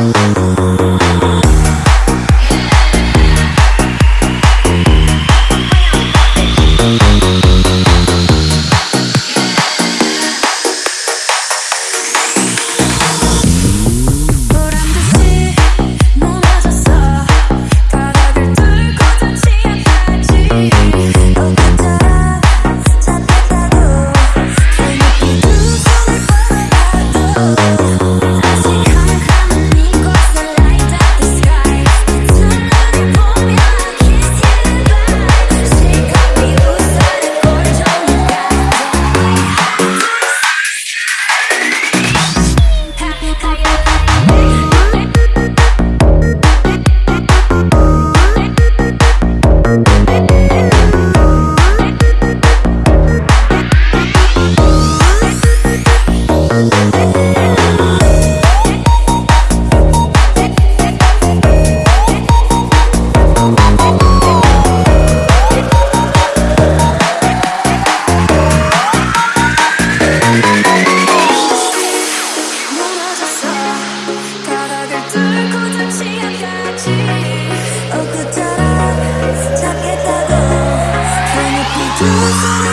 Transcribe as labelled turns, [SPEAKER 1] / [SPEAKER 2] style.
[SPEAKER 1] Thank Just